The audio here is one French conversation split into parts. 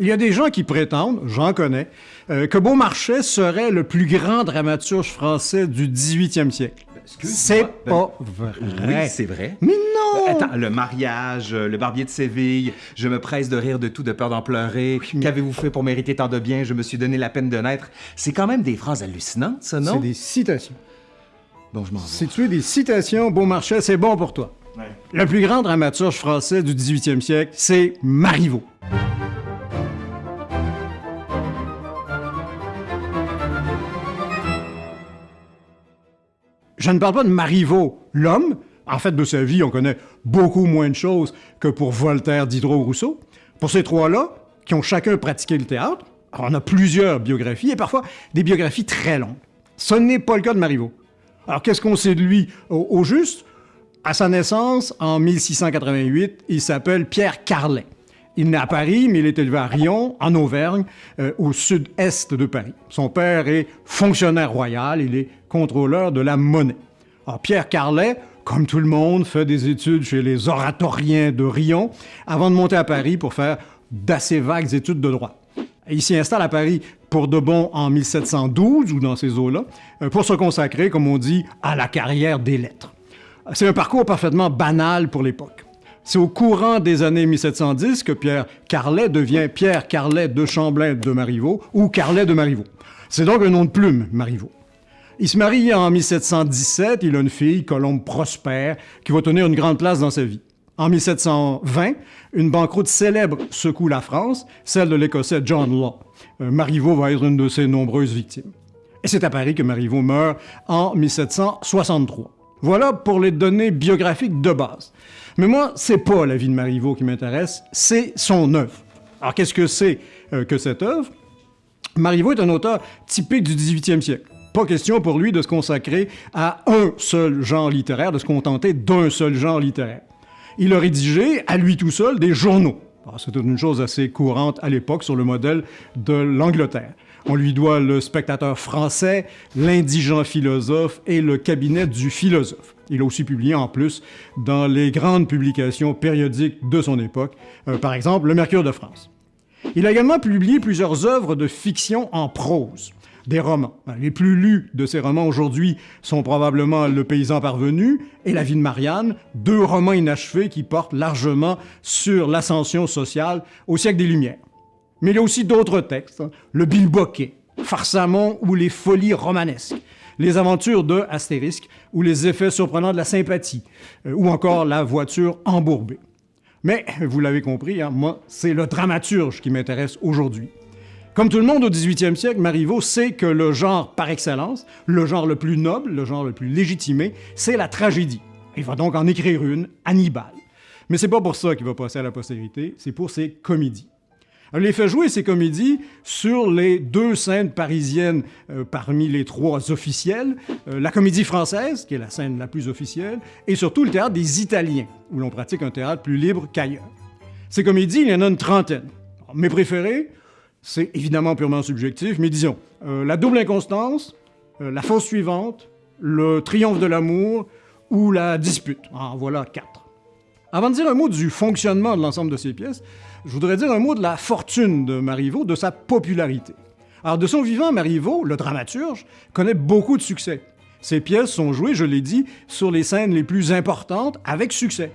Il y a des gens qui prétendent, j'en connais, euh, que Beaumarchais serait le plus grand dramaturge français du 18e siècle. C'est Ben, pas vrai. Oui, c'est vrai. Mais non! Attends, le mariage, euh, le barbier de Séville, je me presse de rire de tout, de peur d'en pleurer. Qu'avez-vous fait pour mériter tant de bien? Je me suis donné la peine de naître. C'est quand même des phrases hallucinantes, ça, non? C'est des citations. Bon, je m'en vais. Si tu es des citations, Beaumarchais, c'est bon pour toi. Le plus grand dramaturge français du 18e siècle, c'est Marivaux. Je ne parle pas de Marivaux, l'homme. En fait, de sa vie, on connaît beaucoup moins de choses que pour Voltaire, Diderot, Rousseau. Pour ces trois-là, qui ont chacun pratiqué le théâtre, on a plusieurs biographies, et parfois des biographies très longues. Ce n'est pas le cas de Marivaux. Alors, qu'est-ce qu'on sait de lui au, au juste? À sa naissance, en 1688, il s'appelle Pierre Carlet. Il naît à Paris, mais il est élevé à Rion, en Auvergne, euh, au sud-est de Paris. Son père est fonctionnaire royal, il est contrôleur de la monnaie. Pierre Carlet, comme tout le monde, fait des études chez les oratoriens de Rion avant de monter à Paris pour faire d'assez vagues études de droit. Il s'y installe à Paris pour de bon en 1712 ou dans ces eaux-là, euh, pour se consacrer, comme on dit, à la carrière des lettres. C'est un parcours parfaitement banal pour l'époque. C'est au courant des années 1710 que Pierre Carlet devient Pierre Carlet de Champlain de Marivaux ou Carlet de Marivaux. C'est donc un nom de plume, Marivaux. Il se marie en 1717, il a une fille, Colombe Prosper, qui va tenir une grande place dans sa vie. En 1720, une banqueroute célèbre secoue la France, celle de l'Écossais John Law. Euh, Marivaux va être une de ses nombreuses victimes. Et c'est à Paris que Marivaux meurt en 1763. Voilà pour les données biographiques de base. Mais moi, c'est pas la vie de Marivaux qui m'intéresse, c'est son œuvre. Alors qu'est-ce que c'est euh, que cette œuvre? Marivaux est un auteur typique du 18e siècle. Pas question pour lui de se consacrer à un seul genre littéraire, de se contenter d'un seul genre littéraire. Il a rédigé, à lui tout seul, des journaux. C'était une chose assez courante à l'époque sur le modèle de l'Angleterre. On lui doit le spectateur français, l'indigent philosophe et le cabinet du philosophe. Il a aussi publié en plus dans les grandes publications périodiques de son époque, euh, par exemple le Mercure de France. Il a également publié plusieurs œuvres de fiction en prose, des romans. Les plus lus de ces romans aujourd'hui sont probablement Le paysan parvenu et La vie de Marianne, deux romans inachevés qui portent largement sur l'ascension sociale au siècle des Lumières. Mais il y a aussi d'autres textes, hein. Le Bilboquet, Farsamon ou Les folies romanesques, Les aventures de Astérisque ou Les effets surprenants de la sympathie, euh, ou encore La voiture embourbée. Mais, vous l'avez compris, hein, moi, c'est le dramaturge qui m'intéresse aujourd'hui. Comme tout le monde au 18e siècle, Marivaux sait que le genre par excellence, le genre le plus noble, le genre le plus légitimé, c'est la tragédie. Il va donc en écrire une, Hannibal. Mais c'est pas pour ça qu'il va passer à la postérité, c'est pour ses comédies. Il les fait jouer ces comédies sur les deux scènes parisiennes euh, parmi les trois officielles, euh, la comédie française, qui est la scène la plus officielle, et surtout le théâtre des Italiens, où l'on pratique un théâtre plus libre qu'ailleurs. Ces comédies, il y en a une trentaine. Mes préférées, c'est évidemment purement subjectif, mais disons, euh, La double inconstance, La fausse suivante, Le triomphe de l'amour ou La dispute. En voilà quatre. Avant de dire un mot du fonctionnement de l'ensemble de ces pièces, je voudrais dire un mot de la fortune de Marivaux, de sa popularité. Alors, de son vivant, Marivaux, le dramaturge, connaît beaucoup de succès. Ses pièces sont jouées, je l'ai dit, sur les scènes les plus importantes avec succès.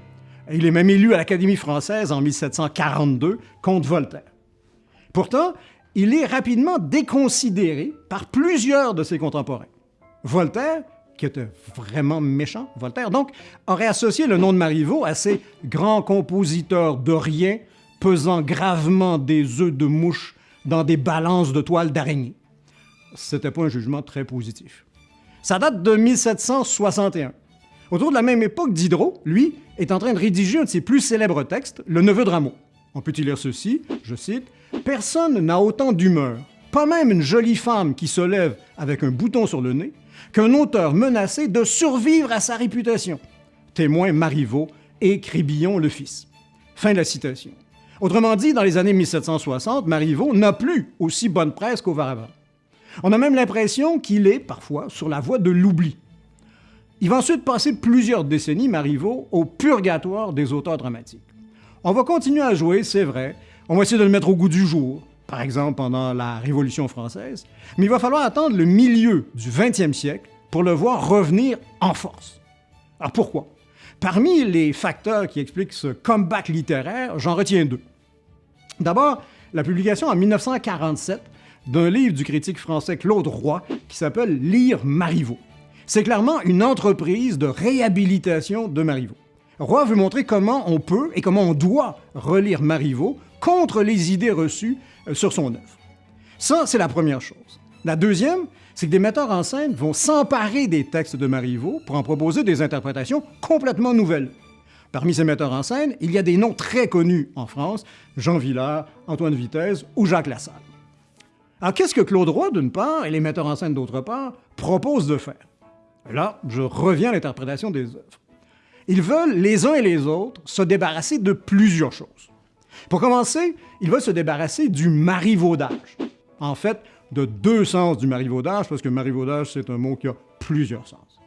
Il est même élu à l'Académie française en 1742 contre Voltaire. Pourtant, il est rapidement déconsidéré par plusieurs de ses contemporains. Voltaire, qui était vraiment méchant, Voltaire donc, aurait associé le nom de Marivaux à ces grands compositeurs de rien pesant gravement des œufs de mouche dans des balances de toile d'araignée. C'était pas un jugement très positif. Ça date de 1761. Autour de la même époque, Diderot, lui, est en train de rédiger un de ses plus célèbres textes, Le Neveu de Rameau. On peut y lire ceci, je cite, Personne n'a autant d'humeur, pas même une jolie femme qui se lève avec un bouton sur le nez, qu'un auteur menacé de survivre à sa réputation. Témoin Marivaux et Crébillon le fils. Fin de la citation. Autrement dit, dans les années 1760, Marivaux n'a plus aussi bonne presse qu'auparavant. On a même l'impression qu'il est, parfois, sur la voie de l'oubli. Il va ensuite passer plusieurs décennies, Marivaux, au purgatoire des auteurs dramatiques. On va continuer à jouer, c'est vrai, On va essayer de le mettre au goût du jour, par exemple pendant la Révolution française, mais il va falloir attendre le milieu du 20e siècle pour le voir revenir en force. Alors pourquoi? Parmi les facteurs qui expliquent ce comeback littéraire, j'en retiens deux. D'abord, la publication en 1947 d'un livre du critique français Claude Roy qui s'appelle Lire Marivaux. C'est clairement une entreprise de réhabilitation de Marivaux. Roy veut montrer comment on peut et comment on doit relire Marivaux contre les idées reçues sur son œuvre. Ça, c'est la première chose. La deuxième, c'est que des metteurs en scène vont s'emparer des textes de Marivaux pour en proposer des interprétations complètement nouvelles. Parmi ces metteurs en scène, il y a des noms très connus en France, Jean Villard, Antoine Vitesse ou Jacques Lassalle. Alors qu'est-ce que Claude Roy, d'une part, et les metteurs en scène, d'autre part, proposent de faire? Là, je reviens à l'interprétation des œuvres. Ils veulent, les uns et les autres, se débarrasser de plusieurs choses. Pour commencer, ils veulent se débarrasser du marivaudage. En fait, de deux sens du marivaudage, parce que marivaudage, c'est un mot qui a plusieurs sens.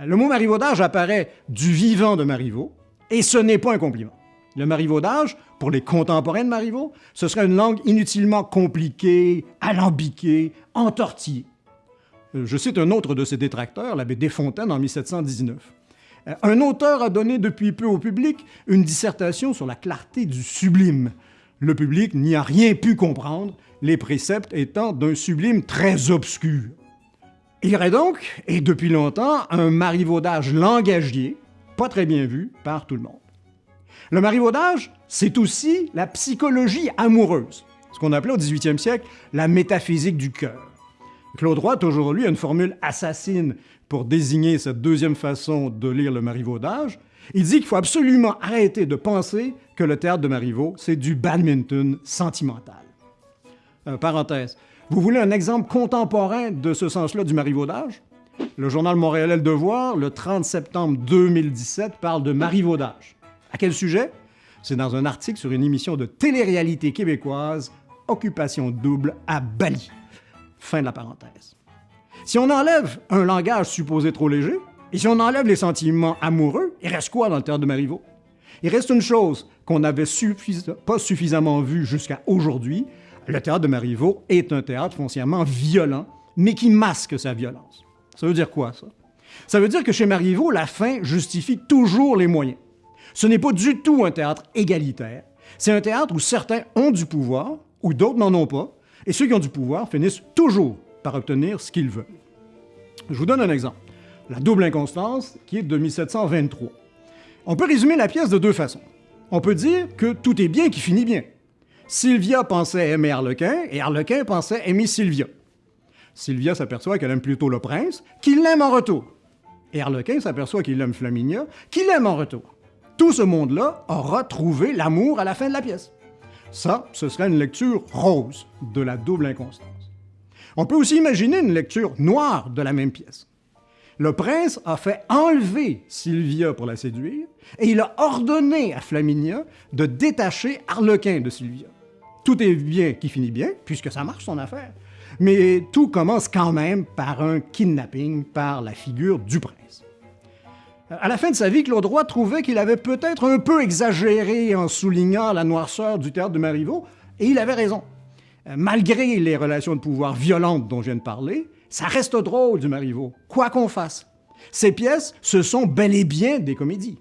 Le mot marivaudage apparaît du vivant de Marivaux, et ce n'est pas un compliment. Le marivaudage, pour les contemporains de Marivaux, ce serait une langue inutilement compliquée, alambiquée, entortillée. Je cite un autre de ses détracteurs, l'abbé Desfontaines, en 1719. Un auteur a donné depuis peu au public une dissertation sur la clarté du sublime. Le public n'y a rien pu comprendre, les préceptes étant d'un sublime très obscur. Il y aurait donc, et depuis longtemps, un marivaudage langagier, pas très bien vu par tout le monde. Le marivaudage, c'est aussi la psychologie amoureuse, ce qu'on appelait au 18e siècle la métaphysique du cœur. Claude Roy, aujourd'hui, a une formule assassine pour désigner cette deuxième façon de lire le marivaudage. Il dit qu'il faut absolument arrêter de penser que le théâtre de Marivaux, c'est du badminton sentimental. Euh, parenthèse. Vous voulez un exemple contemporain de ce sens-là du marivaudage? Le journal montréalais Le Devoir, le 30 septembre 2017, parle de marivaudage. À quel sujet? C'est dans un article sur une émission de télé-réalité québécoise, Occupation double à Bali. Fin de la parenthèse. Si on enlève un langage supposé trop léger, et si on enlève les sentiments amoureux, il reste quoi dans le théâtre de Marivaux? Il reste une chose qu'on n'avait pas suffisamment vue jusqu'à aujourd'hui. Le théâtre de Marivaux est un théâtre foncièrement violent, mais qui masque sa violence. Ça veut dire quoi, ça? Ça veut dire que chez Marivaux, la fin justifie toujours les moyens. Ce n'est pas du tout un théâtre égalitaire. C'est un théâtre où certains ont du pouvoir, ou d'autres n'en ont pas, et ceux qui ont du pouvoir finissent toujours par obtenir ce qu'ils veulent. Je vous donne un exemple. La double inconstance, qui est de 1723. On peut résumer la pièce de deux façons. On peut dire que tout est bien qui finit bien. Sylvia pensait aimer Harlequin et Harlequin pensait aimer Sylvia. Sylvia s'aperçoit qu'elle aime plutôt le prince, qu'il l'aime en retour. Et Harlequin s'aperçoit qu'il aime Flaminia, qu'il l'aime en retour. Tout ce monde-là aura trouvé l'amour à la fin de la pièce. Ça, ce serait une lecture rose de la double inconstance. On peut aussi imaginer une lecture noire de la même pièce. Le prince a fait enlever Sylvia pour la séduire et il a ordonné à Flaminia de détacher Harlequin de Sylvia. Tout est bien qui finit bien, puisque ça marche son affaire. Mais tout commence quand même par un kidnapping par la figure du prince. À la fin de sa vie, Claude Roy trouvait qu'il avait peut-être un peu exagéré en soulignant la noirceur du théâtre de Marivaux, et il avait raison. Euh, malgré les relations de pouvoir violentes dont je viens de parler, ça reste drôle du Marivaux, quoi qu'on fasse. Ces pièces, ce sont bel et bien des comédies.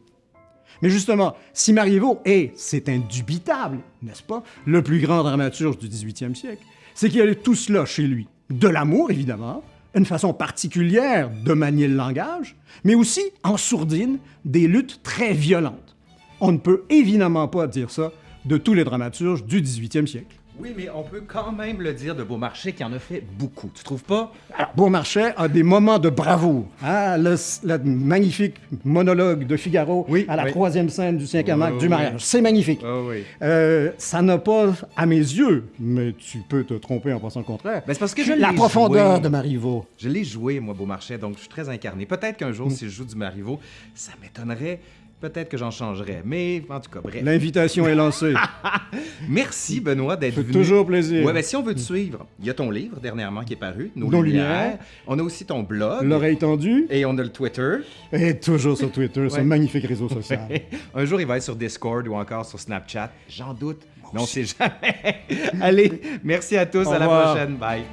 Mais justement, si Marivaux est, c'est indubitable, n'est-ce pas, le plus grand dramaturge du 18e siècle, c'est qu'il y a tout cela chez lui. De l'amour, évidemment, une façon particulière de manier le langage, mais aussi, en sourdine, des luttes très violentes. On ne peut évidemment pas dire ça de tous les dramaturges du 18e siècle. Oui, mais on peut quand même le dire de Beaumarchais qui en a fait beaucoup, tu trouves pas? Alors, Beaumarchais a des moments de bravoure. Hein? Le, magnifique monologue de Figaro à la troisième scène du cinquième acte du mariage. C'est magnifique. Euh, ça n'a pas, à mes yeux, mais tu peux te tromper en pensant le contraire. Ben, c'est parce que je La profondeur de Marivaux. Je l'ai joué, moi, Beaumarchais, donc je suis très incarné. Peut-être qu'un jour, mm. si je joue du Marivaux, ça m'étonnerait Peut-être que j'en changerai, mais en tout cas, bref. L'invitation est lancée. Merci, Benoît, d'être venu. toujours plaisir. Ouais, ben, si on veut te suivre, il y a ton livre dernièrement qui est paru, Nos, Lumières. On a aussi ton blog. L'oreille tendue. Et on a le Twitter. Et toujours sur Twitter, ce magnifique réseau social. Un jour, il va être sur Discord ou encore sur Snapchat. J'en doute. Mais on sait jamais. Allez, merci à tous. Au à la prochaine. Bye.